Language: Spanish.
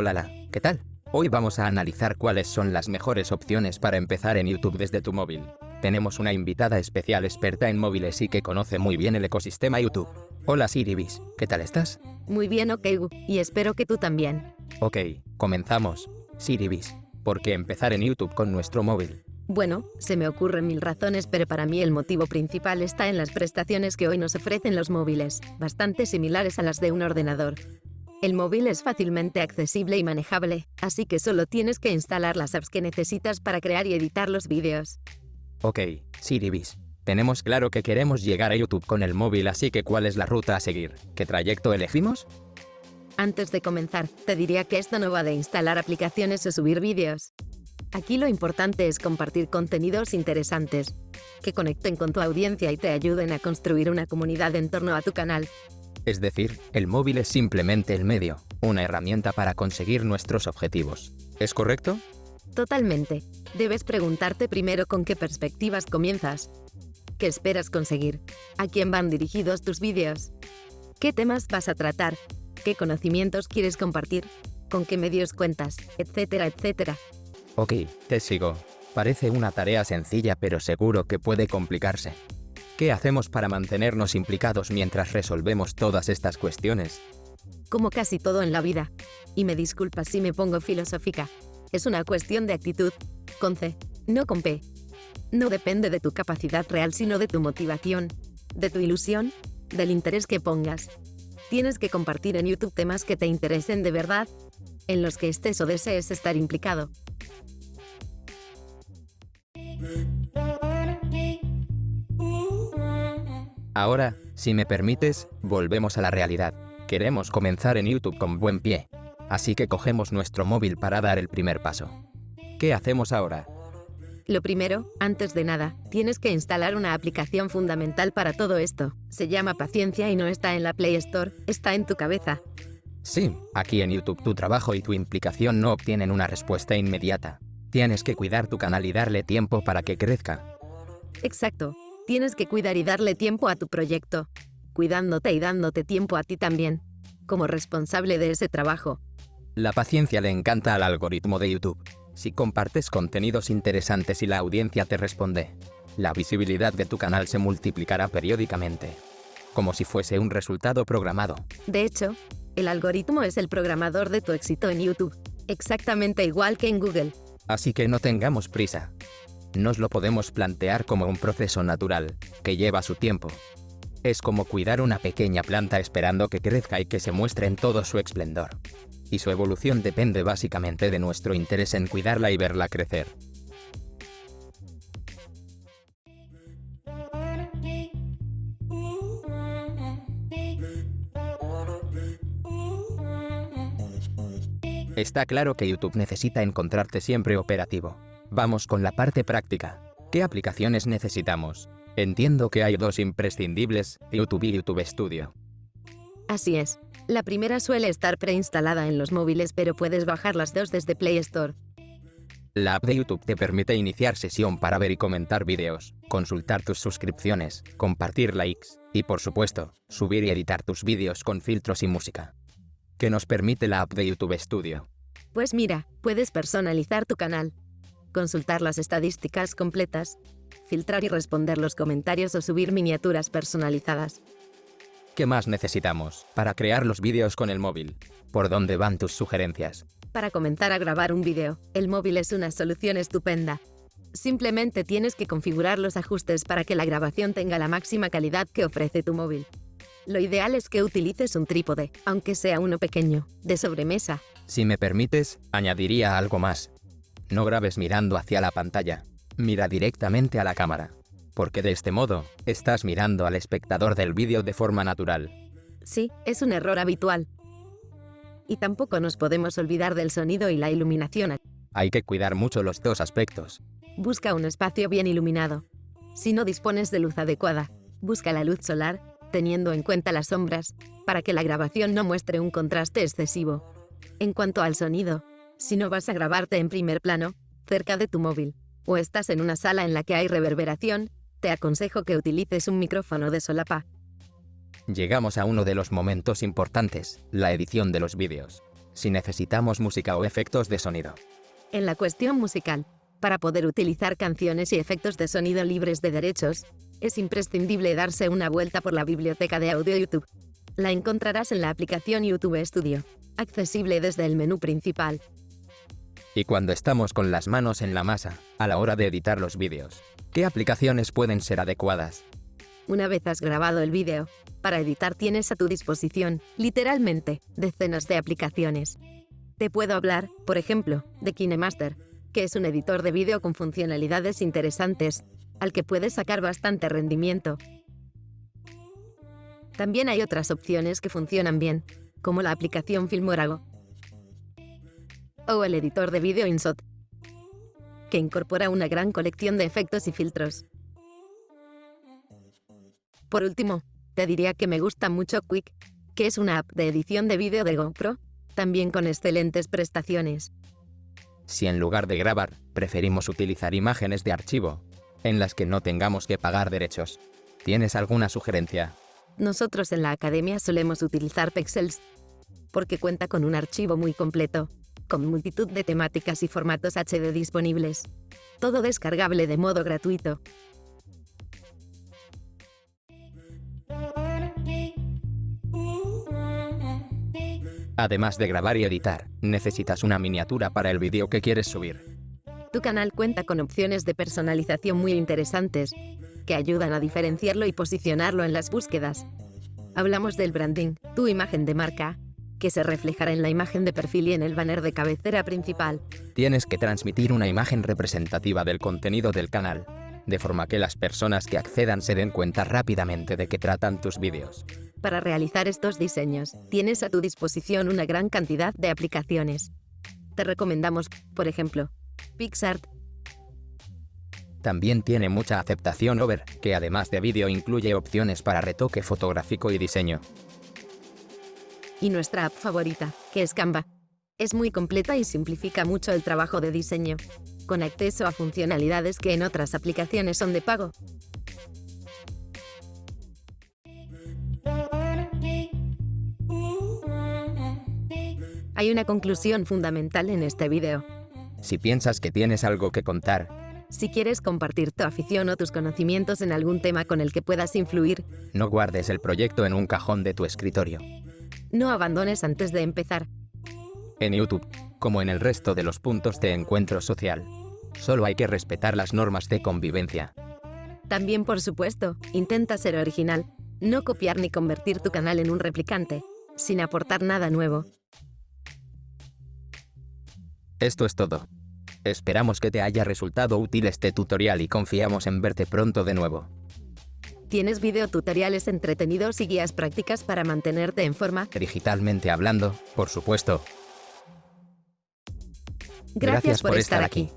Hola, la, ¿qué tal? Hoy vamos a analizar cuáles son las mejores opciones para empezar en YouTube desde tu móvil. Tenemos una invitada especial experta en móviles y que conoce muy bien el ecosistema YouTube. Hola Siribis, ¿qué tal estás? Muy bien, ok, y espero que tú también. Ok, comenzamos. Siribis, ¿por qué empezar en YouTube con nuestro móvil? Bueno, se me ocurren mil razones, pero para mí el motivo principal está en las prestaciones que hoy nos ofrecen los móviles, bastante similares a las de un ordenador. El móvil es fácilmente accesible y manejable, así que solo tienes que instalar las apps que necesitas para crear y editar los vídeos. Ok, Siribis. Tenemos claro que queremos llegar a YouTube con el móvil, así que ¿cuál es la ruta a seguir? ¿Qué trayecto elegimos? Antes de comenzar, te diría que esto no va de instalar aplicaciones o subir vídeos. Aquí lo importante es compartir contenidos interesantes, que conecten con tu audiencia y te ayuden a construir una comunidad en torno a tu canal. Es decir, el móvil es simplemente el medio, una herramienta para conseguir nuestros objetivos. ¿Es correcto? Totalmente. Debes preguntarte primero con qué perspectivas comienzas. ¿Qué esperas conseguir? ¿A quién van dirigidos tus vídeos? ¿Qué temas vas a tratar? ¿Qué conocimientos quieres compartir? ¿Con qué medios cuentas? Etcétera, etcétera. Ok, te sigo. Parece una tarea sencilla pero seguro que puede complicarse. ¿Qué hacemos para mantenernos implicados mientras resolvemos todas estas cuestiones? Como casi todo en la vida. Y me disculpas si me pongo filosófica. Es una cuestión de actitud. Con C, no con P. No depende de tu capacidad real sino de tu motivación, de tu ilusión, del interés que pongas. Tienes que compartir en YouTube temas que te interesen de verdad, en los que estés o desees estar implicado. Ahora, si me permites, volvemos a la realidad. Queremos comenzar en YouTube con buen pie. Así que cogemos nuestro móvil para dar el primer paso. ¿Qué hacemos ahora? Lo primero, antes de nada, tienes que instalar una aplicación fundamental para todo esto. Se llama Paciencia y no está en la Play Store, está en tu cabeza. Sí, aquí en YouTube tu trabajo y tu implicación no obtienen una respuesta inmediata. Tienes que cuidar tu canal y darle tiempo para que crezca. Exacto. Tienes que cuidar y darle tiempo a tu proyecto, cuidándote y dándote tiempo a ti también, como responsable de ese trabajo. La paciencia le encanta al algoritmo de YouTube. Si compartes contenidos interesantes y la audiencia te responde, la visibilidad de tu canal se multiplicará periódicamente, como si fuese un resultado programado. De hecho, el algoritmo es el programador de tu éxito en YouTube, exactamente igual que en Google. Así que no tengamos prisa. Nos lo podemos plantear como un proceso natural, que lleva su tiempo. Es como cuidar una pequeña planta esperando que crezca y que se muestre en todo su esplendor. Y su evolución depende básicamente de nuestro interés en cuidarla y verla crecer. Está claro que YouTube necesita encontrarte siempre operativo. Vamos con la parte práctica. ¿Qué aplicaciones necesitamos? Entiendo que hay dos imprescindibles, YouTube y YouTube Studio. Así es. La primera suele estar preinstalada en los móviles pero puedes bajar las dos desde Play Store. La app de YouTube te permite iniciar sesión para ver y comentar vídeos, consultar tus suscripciones, compartir likes y, por supuesto, subir y editar tus vídeos con filtros y música. ¿Qué nos permite la app de YouTube Studio? Pues mira, puedes personalizar tu canal, consultar las estadísticas completas, filtrar y responder los comentarios o subir miniaturas personalizadas. ¿Qué más necesitamos para crear los vídeos con el móvil? ¿Por dónde van tus sugerencias? Para comenzar a grabar un vídeo, el móvil es una solución estupenda. Simplemente tienes que configurar los ajustes para que la grabación tenga la máxima calidad que ofrece tu móvil. Lo ideal es que utilices un trípode, aunque sea uno pequeño, de sobremesa. Si me permites, añadiría algo más. No grabes mirando hacia la pantalla. Mira directamente a la cámara. Porque de este modo, estás mirando al espectador del vídeo de forma natural. Sí, es un error habitual. Y tampoco nos podemos olvidar del sonido y la iluminación. Hay que cuidar mucho los dos aspectos. Busca un espacio bien iluminado. Si no dispones de luz adecuada, busca la luz solar, teniendo en cuenta las sombras, para que la grabación no muestre un contraste excesivo. En cuanto al sonido, si no vas a grabarte en primer plano, cerca de tu móvil, o estás en una sala en la que hay reverberación, te aconsejo que utilices un micrófono de solapa. Llegamos a uno de los momentos importantes, la edición de los vídeos. si necesitamos música o efectos de sonido. En la cuestión musical, para poder utilizar canciones y efectos de sonido libres de derechos, es imprescindible darse una vuelta por la biblioteca de audio YouTube. La encontrarás en la aplicación YouTube Studio, accesible desde el menú principal. Y cuando estamos con las manos en la masa, a la hora de editar los vídeos, ¿qué aplicaciones pueden ser adecuadas? Una vez has grabado el vídeo, para editar tienes a tu disposición, literalmente, decenas de aplicaciones. Te puedo hablar, por ejemplo, de KineMaster, que es un editor de vídeo con funcionalidades interesantes, al que puedes sacar bastante rendimiento. También hay otras opciones que funcionan bien, como la aplicación Filmorago o el editor de vídeo InShot, que incorpora una gran colección de efectos y filtros. Por último, te diría que me gusta mucho Quick, que es una app de edición de vídeo de GoPro, también con excelentes prestaciones. Si en lugar de grabar, preferimos utilizar imágenes de archivo, en las que no tengamos que pagar derechos, ¿tienes alguna sugerencia? Nosotros en la academia solemos utilizar Pexels, porque cuenta con un archivo muy completo, con multitud de temáticas y formatos HD disponibles. Todo descargable de modo gratuito. Además de grabar y editar, necesitas una miniatura para el vídeo que quieres subir. Tu canal cuenta con opciones de personalización muy interesantes, que ayudan a diferenciarlo y posicionarlo en las búsquedas. Hablamos del branding, tu imagen de marca, que se reflejará en la imagen de perfil y en el banner de cabecera principal. Tienes que transmitir una imagen representativa del contenido del canal, de forma que las personas que accedan se den cuenta rápidamente de qué tratan tus vídeos. Para realizar estos diseños, tienes a tu disposición una gran cantidad de aplicaciones. Te recomendamos, por ejemplo, PixArt. También tiene mucha aceptación Over, que además de vídeo incluye opciones para retoque fotográfico y diseño. Y nuestra app favorita, que es Canva. Es muy completa y simplifica mucho el trabajo de diseño, con acceso a funcionalidades que en otras aplicaciones son de pago. Hay una conclusión fundamental en este vídeo. Si piensas que tienes algo que contar, Si quieres compartir tu afición o tus conocimientos en algún tema con el que puedas influir, no guardes el proyecto en un cajón de tu escritorio. No abandones antes de empezar. En YouTube, como en el resto de los puntos de encuentro social, solo hay que respetar las normas de convivencia. También, por supuesto, intenta ser original, no copiar ni convertir tu canal en un replicante, sin aportar nada nuevo. Esto es todo. Esperamos que te haya resultado útil este tutorial y confiamos en verte pronto de nuevo. Tienes videotutoriales entretenidos y guías prácticas para mantenerte en forma. Digitalmente hablando, por supuesto. Gracias, por, estar aquí.